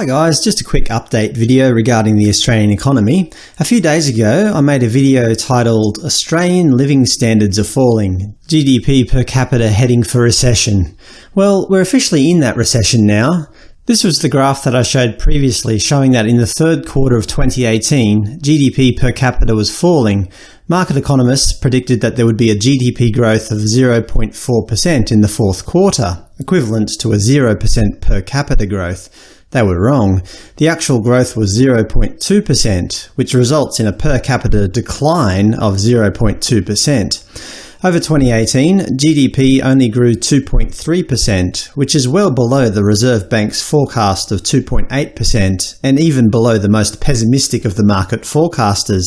Hi guys, just a quick update video regarding the Australian economy. A few days ago I made a video titled Australian Living Standards Are Falling – GDP per capita heading for recession. Well, we're officially in that recession now. This was the graph that I showed previously showing that in the third quarter of 2018 GDP per capita was falling. Market economists predicted that there would be a GDP growth of 0.4% in the fourth quarter, equivalent to a 0% per capita growth. They were wrong. The actual growth was 0.2%, which results in a per capita decline of 0.2%. Over 2018, GDP only grew 2.3%, which is well below the Reserve Bank's forecast of 2.8% and even below the most pessimistic of the market forecasters.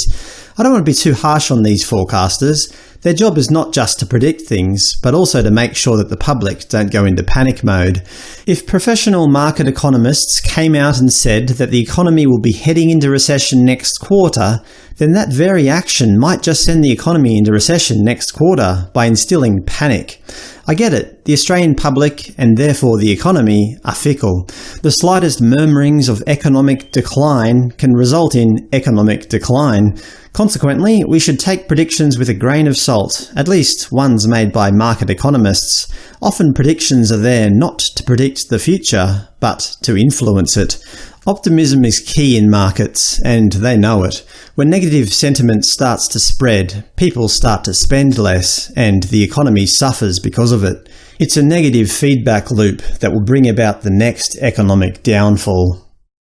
I don't want to be too harsh on these forecasters. Their job is not just to predict things, but also to make sure that the public don't go into panic mode. If professional market economists came out and said that the economy will be heading into recession next quarter, then that very action might just send the economy into recession next quarter by instilling panic. I get it. The Australian public, and therefore the economy, are fickle. The slightest murmurings of economic decline can result in economic decline. Consequently, we should take predictions with a grain of salt, at least ones made by market economists. Often predictions are there not to predict the future, but to influence it. Optimism is key in markets, and they know it. When negative sentiment starts to spread, people start to spend less, and the economy suffers because of it. It's a negative feedback loop that will bring about the next economic downfall.